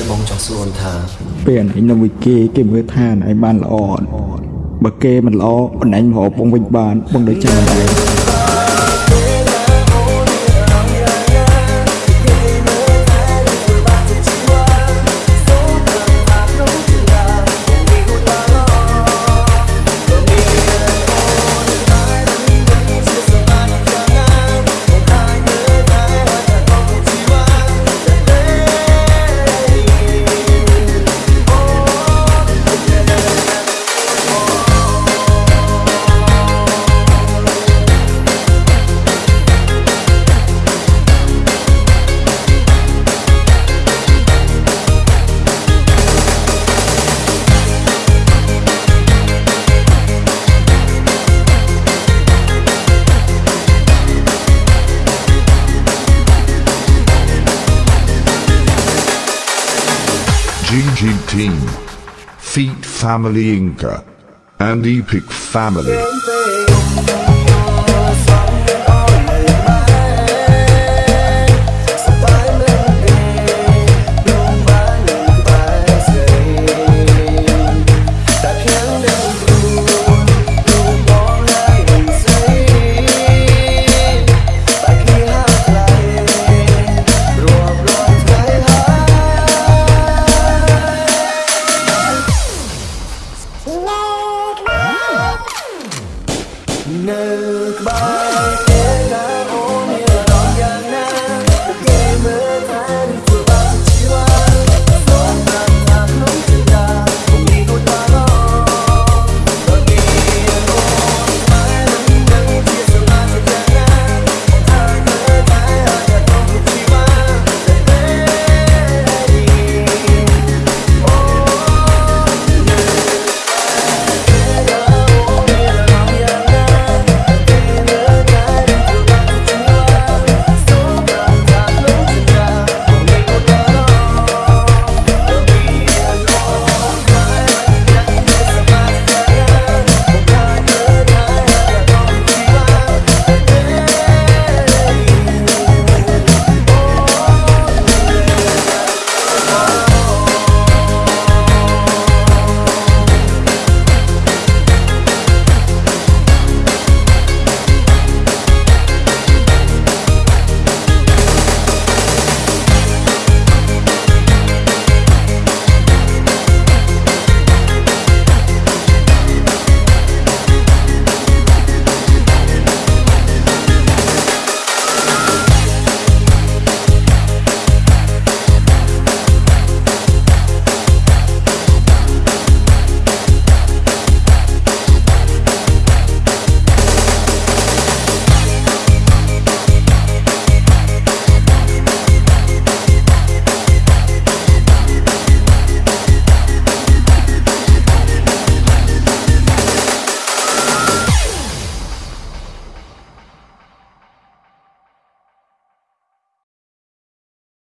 ហើយបងចង់សួរថាពេលអញនៅមួយគេគេមើលថាអញបានល្អបើគេមិនល្អអញមកបងវិញបានបងដូចចាំដែរ GG Team, Feet Family Inca, and Epic Family. នៅក្បែរ